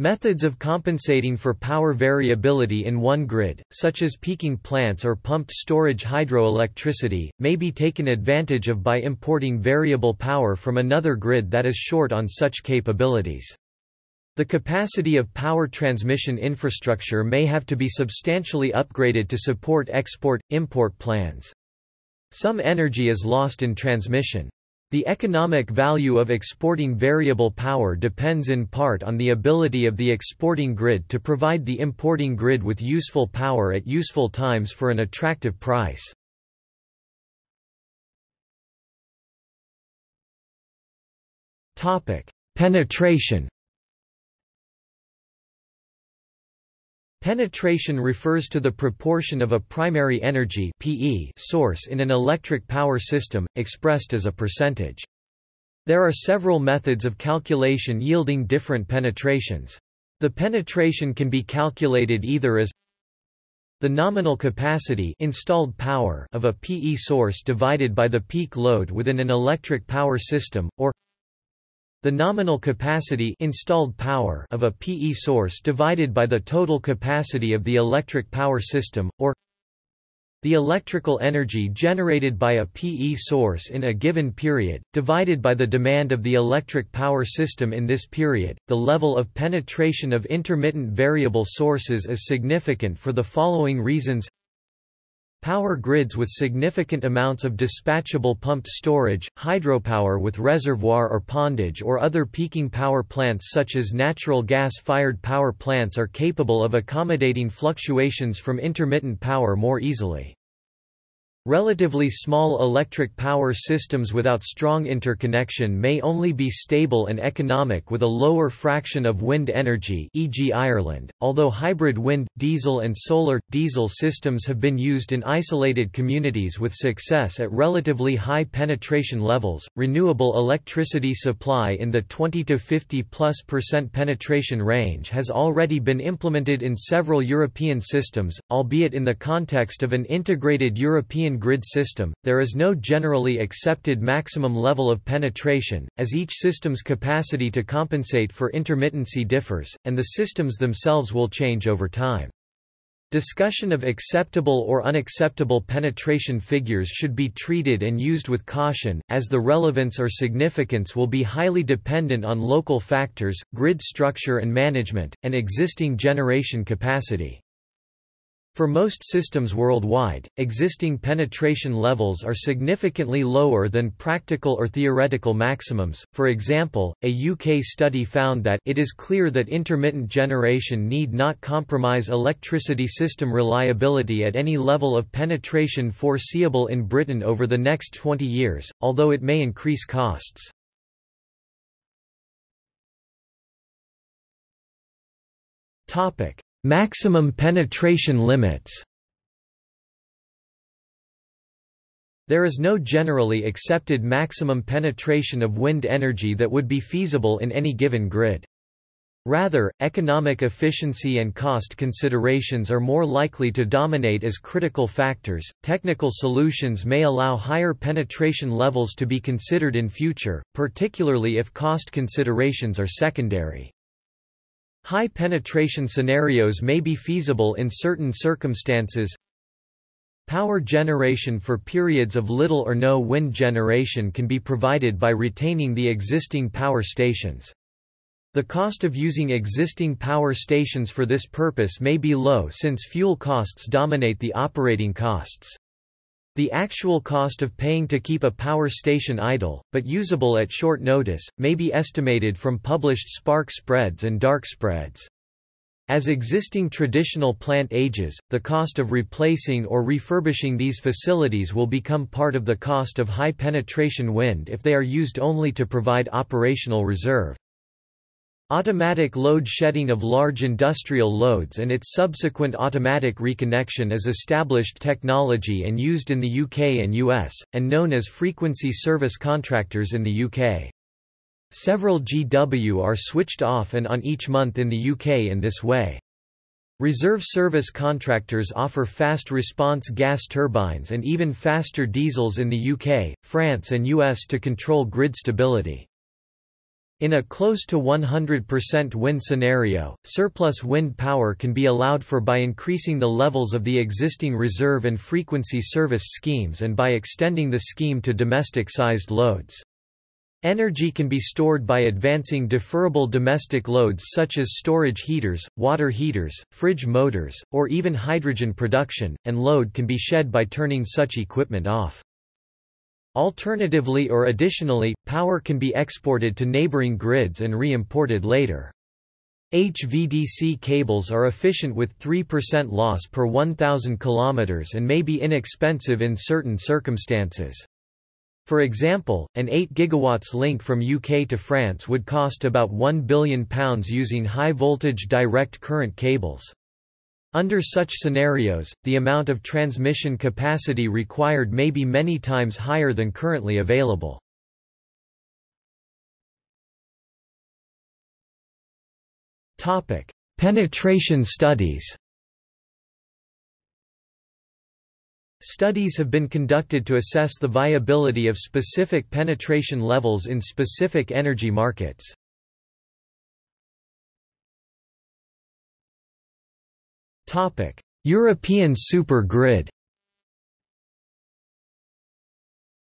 A: Methods of compensating for power variability in one grid, such as peaking plants or pumped storage hydroelectricity, may be taken advantage of by importing variable power from another grid that is short on such capabilities. The capacity of power transmission infrastructure may have to be substantially upgraded to support export-import plans. Some energy is lost in transmission. The economic value of exporting variable power depends in part on the ability of the exporting grid to provide the importing grid with useful power at useful times for an attractive price. Penetration Penetration refers to the proportion of a primary energy PE source in an electric power system, expressed as a percentage. There are several methods of calculation yielding different penetrations. The penetration can be calculated either as the nominal capacity installed power of a PE source divided by the peak load within an electric power system, or the nominal capacity installed power of a PE source divided by the total capacity of the electric power system, or the electrical energy generated by a PE source in a given period, divided by the demand of the electric power system in this period. The level of penetration of intermittent variable sources is significant for the following reasons Power grids with significant amounts of dispatchable pumped storage, hydropower with reservoir or pondage or other peaking power plants such as natural gas-fired power plants are capable of accommodating fluctuations from intermittent power more easily. Relatively small electric power systems without strong interconnection may only be stable and economic with a lower fraction of wind energy e.g. Ireland, although hybrid wind, diesel and solar, diesel systems have been used in isolated communities with success at relatively high penetration levels. Renewable electricity supply in the 20 to 50 plus percent penetration range has already been implemented in several European systems, albeit in the context of an integrated European grid system, there is no generally accepted maximum level of penetration, as each system's capacity to compensate for intermittency differs, and the systems themselves will change over time. Discussion of acceptable or unacceptable penetration figures should be treated and used with caution, as the relevance or significance will be highly dependent on local factors, grid structure and management, and existing generation capacity. For most systems worldwide, existing penetration levels are significantly lower than practical or theoretical maximums. For example, a UK study found that it is clear that intermittent generation need not compromise electricity system reliability at any level of penetration foreseeable in Britain over the next 20 years, although it may increase costs. Topic: Maximum penetration limits There is no generally accepted maximum penetration of wind energy that would be feasible in any given grid. Rather, economic efficiency and cost considerations are more likely to dominate as critical factors. Technical solutions may allow higher penetration levels to be considered in future, particularly if cost considerations are secondary. High penetration scenarios may be feasible in certain circumstances. Power generation for periods of little or no wind generation can be provided by retaining the existing power stations. The cost of using existing power stations for this purpose may be low since fuel costs dominate the operating costs. The actual cost of paying to keep a power station idle, but usable at short notice, may be estimated from published spark spreads and dark spreads. As existing traditional plant ages, the cost of replacing or refurbishing these facilities will become part of the cost of high-penetration wind if they are used only to provide operational reserve. Automatic load shedding of large industrial loads and its subsequent automatic reconnection is established technology and used in the UK and US, and known as frequency service contractors in the UK. Several GW are switched off and on each month in the UK in this way. Reserve service contractors offer fast response gas turbines and even faster diesels in the UK, France and US to control grid stability. In a close to 100% wind scenario, surplus wind power can be allowed for by increasing the levels of the existing reserve and frequency service schemes and by extending the scheme to domestic-sized loads. Energy can be stored by advancing deferrable domestic loads such as storage heaters, water heaters, fridge motors, or even hydrogen production, and load can be shed by turning such equipment off. Alternatively or additionally, power can be exported to neighboring grids and re-imported later. HVDC cables are efficient with 3% loss per 1,000 km and may be inexpensive in certain circumstances. For example, an 8 GW link from UK to France would cost about £1 billion using high-voltage direct current cables. Under such scenarios, the amount of transmission capacity required may be many times higher than currently available. Topic: Penetration studies Studies have been conducted to assess the viability of specific penetration levels in specific energy markets. European super grid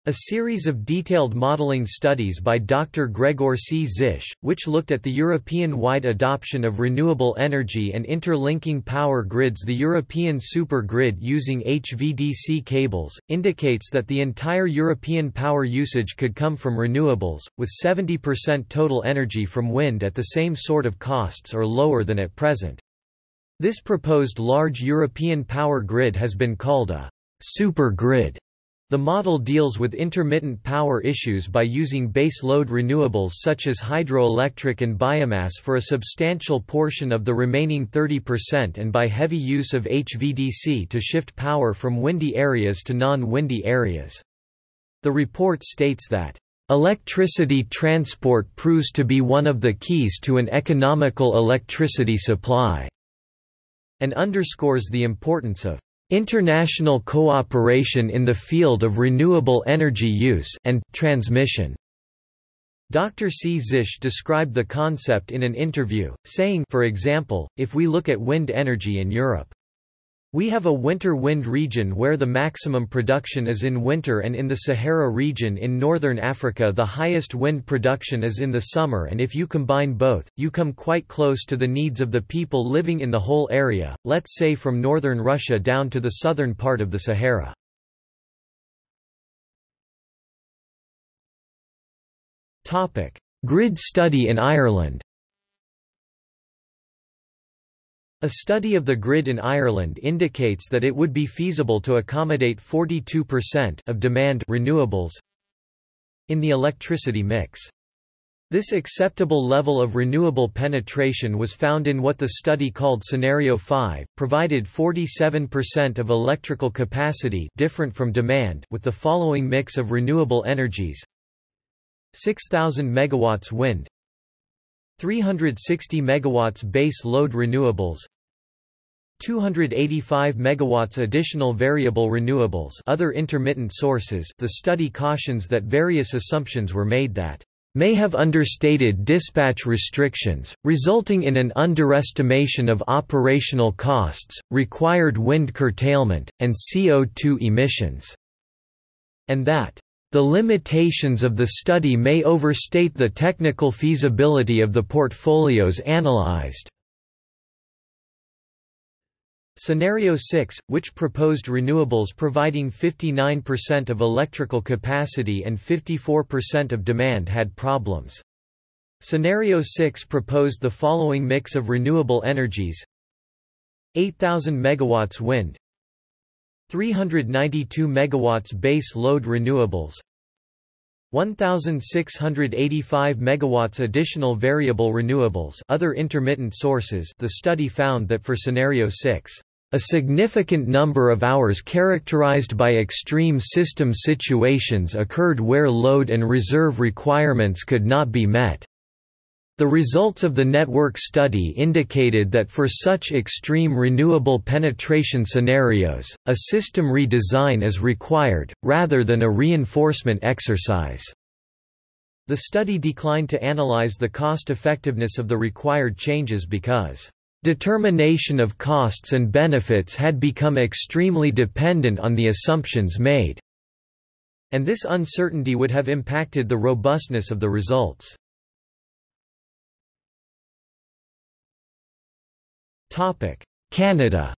A: A series of detailed modeling studies by Dr. Gregor Czisch, which looked at the European-wide adoption of renewable energy and interlinking power grids the European super grid using HVDC cables, indicates that the entire European power usage could come from renewables, with 70% total energy from wind at the same sort of costs or lower than at present. This proposed large European power grid has been called a super grid the model deals with intermittent power issues by using base load renewables such as hydroelectric and biomass for a substantial portion of the remaining 30% and by heavy use of HVDC to shift power from windy areas to non-windy areas. The report states that Electricity transport proves to be one of the keys to an economical electricity supply, and underscores the importance of International cooperation in the field of renewable energy use and transmission. Dr. Czisch described the concept in an interview, saying for example, if we look at wind energy in Europe, we have a winter wind region where the maximum production is in winter and in the Sahara region in northern Africa the highest wind production is in the summer and if you combine both, you come quite close to the needs of the people living in the whole area, let's say from northern Russia down to the southern part of the Sahara. Grid study in Ireland A study of the grid in Ireland indicates that it would be feasible to accommodate 42% of demand renewables in the electricity mix. This acceptable level of renewable penetration was found in what the study called Scenario 5, provided 47% of electrical capacity different from demand with the following mix of renewable energies 6000 megawatts wind 360 megawatts base load renewables 285 megawatts additional variable renewables other intermittent sources the study cautions that various assumptions were made that may have understated dispatch restrictions, resulting in an underestimation of operational costs, required wind curtailment, and CO2 emissions, and that the limitations of the study may overstate the technical feasibility of the portfolios analyzed. Scenario 6, which proposed renewables providing 59% of electrical capacity and 54% of demand had problems. Scenario 6 proposed the following mix of renewable energies 8000 megawatts wind 392 megawatts base load renewables 1685 megawatts additional variable renewables other intermittent sources the study found that for scenario 6 a significant number of hours characterized by extreme system situations occurred where load and reserve requirements could not be met the results of the network study indicated that for such extreme renewable penetration scenarios, a system redesign is required, rather than a reinforcement exercise. The study declined to analyze the cost-effectiveness of the required changes because determination of costs and benefits had become extremely dependent on the assumptions made, and this uncertainty would have impacted the robustness of the results. Canada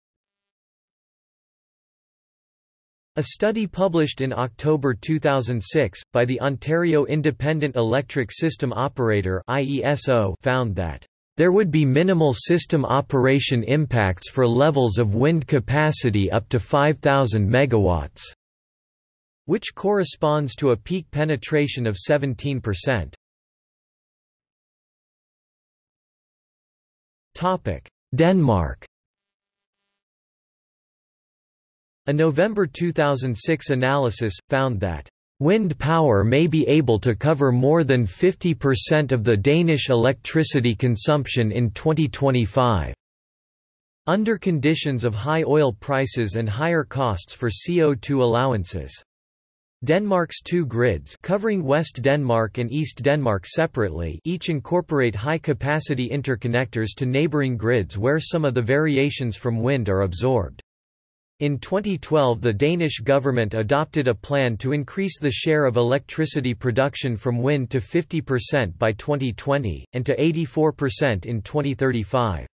A: A study published in October 2006, by the Ontario Independent Electric System Operator found that there would be minimal system operation impacts for levels of wind capacity up to 5,000 megawatts," which corresponds to a peak penetration of 17%. Denmark A November 2006 analysis, found that Wind power may be able to cover more than 50% of the Danish electricity consumption in 2025. Under conditions of high oil prices and higher costs for CO2 allowances. Denmark's two grids covering West Denmark and East Denmark separately each incorporate high-capacity interconnectors to neighboring grids where some of the variations from wind are absorbed. In 2012 the Danish government adopted a plan to increase the share of electricity production from wind to 50% by 2020, and to 84% in 2035.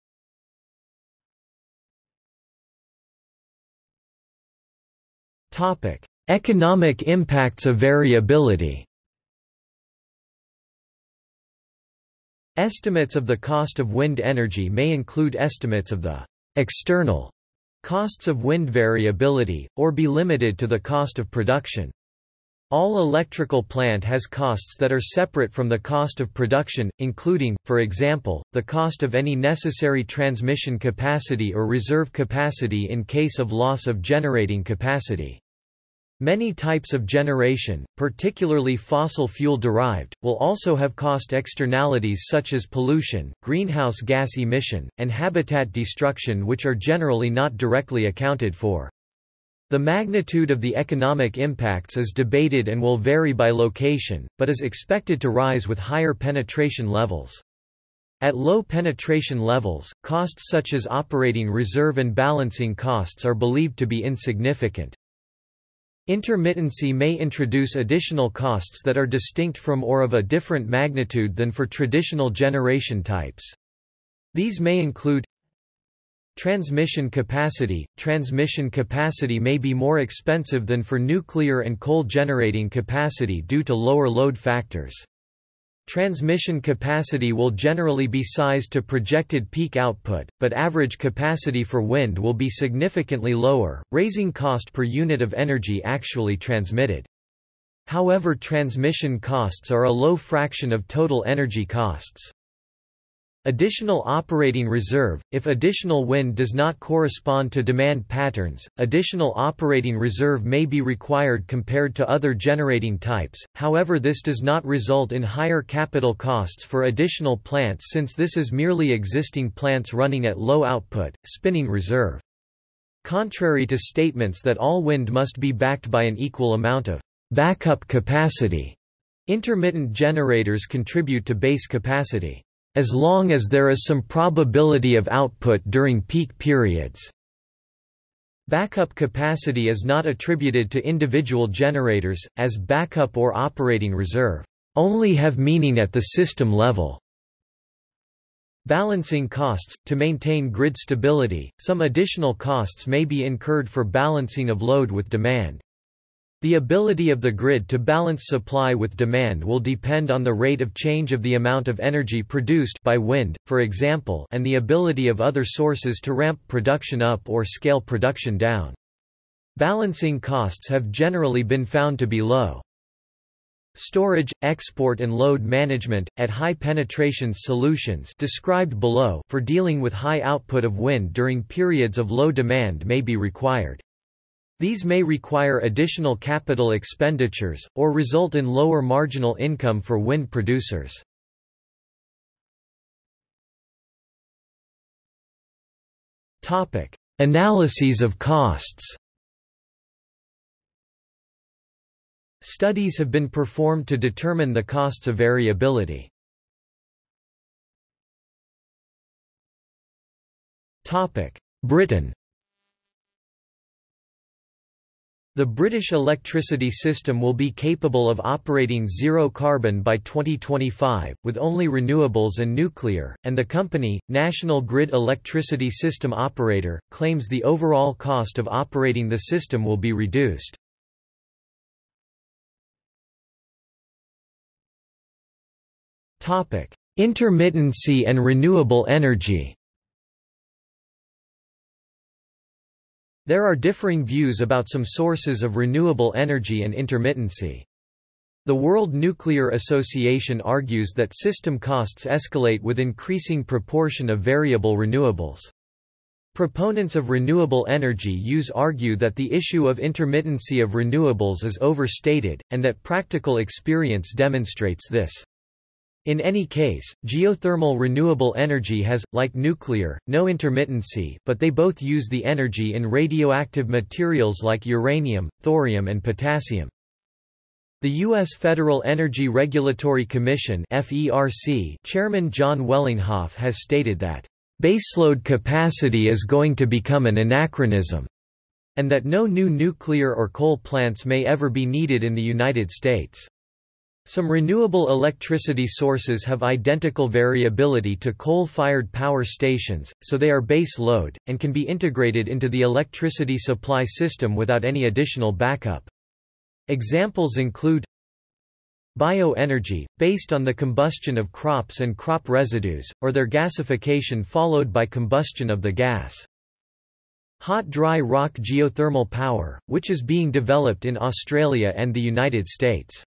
A: Topic Economic impacts of variability Estimates of the cost of wind energy may include estimates of the external costs of wind variability, or be limited to the cost of production. All electrical plant has costs that are separate from the cost of production, including, for example, the cost of any necessary transmission capacity or reserve capacity in case of loss of generating capacity. Many types of generation, particularly fossil fuel derived, will also have cost externalities such as pollution, greenhouse gas emission, and habitat destruction which are generally not directly accounted for. The magnitude of the economic impacts is debated and will vary by location, but is expected to rise with higher penetration levels. At low penetration levels, costs such as operating reserve and balancing costs are believed to be insignificant. Intermittency may introduce additional costs that are distinct from or of a different magnitude than for traditional generation types. These may include Transmission capacity – Transmission capacity may be more expensive than for nuclear and coal generating capacity due to lower load factors. Transmission capacity will generally be sized to projected peak output, but average capacity for wind will be significantly lower, raising cost per unit of energy actually transmitted. However transmission costs are a low fraction of total energy costs. Additional operating reserve – If additional wind does not correspond to demand patterns, additional operating reserve may be required compared to other generating types, however this does not result in higher capital costs for additional plants since this is merely existing plants running at low output, spinning reserve. Contrary to statements that all wind must be backed by an equal amount of backup capacity, intermittent generators contribute to base capacity as long as there is some probability of output during peak periods. Backup capacity is not attributed to individual generators, as backup or operating reserve only have meaning at the system level. Balancing costs – To maintain grid stability, some additional costs may be incurred for balancing of load with demand. The ability of the grid to balance supply with demand will depend on the rate of change of the amount of energy produced by wind, for example and the ability of other sources to ramp production up or scale production down. Balancing costs have generally been found to be low. Storage, export and load management, at high penetrations solutions described below for dealing with high output of wind during periods of low demand may be required. These may require additional capital expenditures, or result in lower marginal income for wind producers. Analyses of costs Studies have been performed to determine the costs of variability. Britain The British electricity system will be capable of operating zero carbon by 2025, with only renewables and nuclear, and the company, National Grid Electricity System Operator, claims the overall cost of operating the system will be reduced. Intermittency and renewable energy There are differing views about some sources of renewable energy and intermittency. The World Nuclear Association argues that system costs escalate with increasing proportion of variable renewables. Proponents of renewable energy use argue that the issue of intermittency of renewables is overstated, and that practical experience demonstrates this. In any case, geothermal renewable energy has, like nuclear, no intermittency but they both use the energy in radioactive materials like uranium, thorium and potassium. The U.S. Federal Energy Regulatory Commission FERC Chairman John Wellinghoff has stated that, "...baseload capacity is going to become an anachronism," and that no new nuclear or coal plants may ever be needed in the United States. Some renewable electricity sources have identical variability to coal-fired power stations, so they are base load, and can be integrated into the electricity supply system without any additional backup. Examples include Bioenergy, based on the combustion of crops and crop residues, or their gasification followed by combustion of the gas. Hot dry rock geothermal power, which is being developed in Australia and the United States.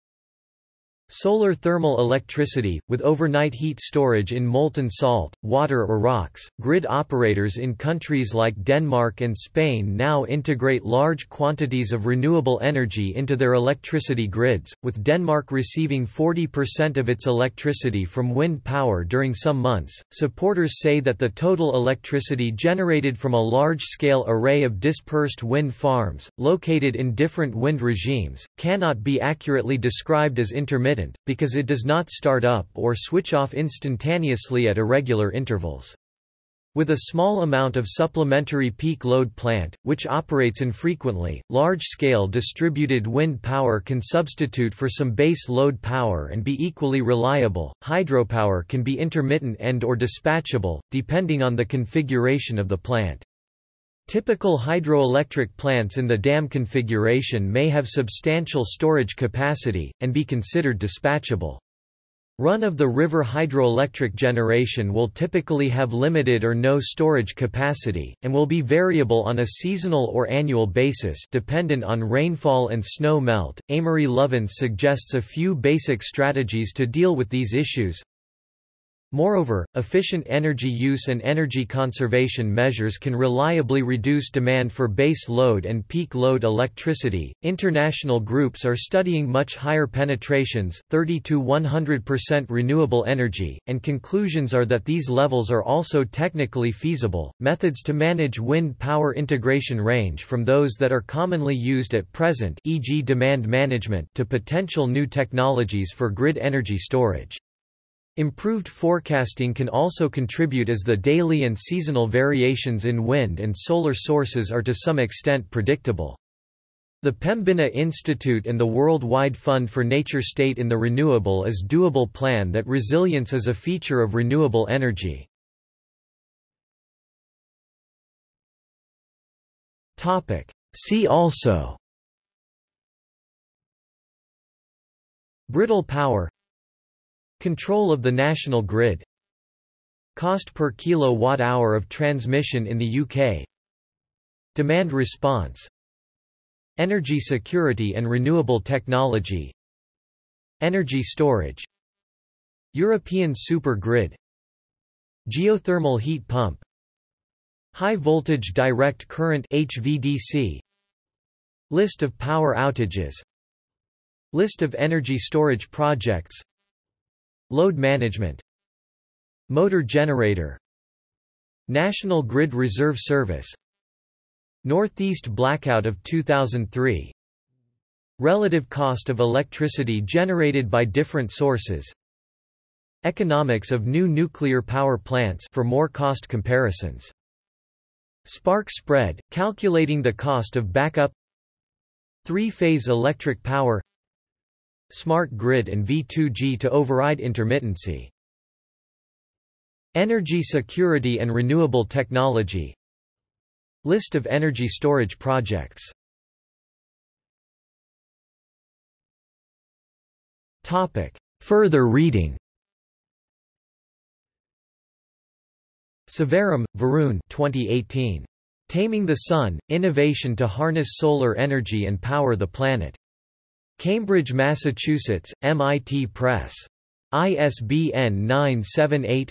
A: Solar thermal electricity, with overnight heat storage in molten salt, water or rocks. Grid operators in countries like Denmark and Spain now integrate large quantities of renewable energy into their electricity grids, with Denmark receiving 40% of its electricity from wind power during some months. Supporters say that the total electricity generated from a large scale array of dispersed wind farms, located in different wind regimes, cannot be accurately described as intermittent intermittent, because it does not start up or switch off instantaneously at irregular intervals. With a small amount of supplementary peak load plant, which operates infrequently, large-scale distributed wind power can substitute for some base load power and be equally reliable. Hydropower can be intermittent and or dispatchable, depending on the configuration of the plant. Typical hydroelectric plants in the dam configuration may have substantial storage capacity, and be considered dispatchable. Run-of-the-river hydroelectric generation will typically have limited or no storage capacity, and will be variable on a seasonal or annual basis dependent on rainfall and snow melt. Amory Lovins suggests a few basic strategies to deal with these issues. Moreover, efficient energy use and energy conservation measures can reliably reduce demand for base load and peak load electricity. International groups are studying much higher penetrations, 30 to 100% renewable energy, and conclusions are that these levels are also technically feasible. Methods to manage wind power integration range from those that are commonly used at present, e.g., demand management, to potential new technologies for grid energy storage. Improved forecasting can also contribute as the daily and seasonal variations in wind and solar sources are to some extent predictable. The Pembina Institute and the Worldwide Fund for Nature state in the Renewable is Doable plan that resilience is a feature of renewable energy. See also Brittle power Control of the national grid. Cost per kilowatt-hour of transmission in the UK Demand response. Energy security and renewable technology. Energy storage. European super grid Geothermal heat pump. High voltage direct current HVDC List of power outages. List of energy storage projects Load management Motor generator National Grid Reserve Service Northeast blackout of 2003 Relative cost of electricity generated by different sources Economics of new nuclear power plants for more cost comparisons Spark spread, calculating the cost of backup Three-phase electric power Smart grid and V2G to override intermittency Energy security and renewable technology List of energy storage projects Topic. Further reading Sivaram, Varun 2018. Taming the Sun, Innovation to Harness Solar Energy and Power the Planet. Cambridge, Massachusetts, MIT Press. ISBN 978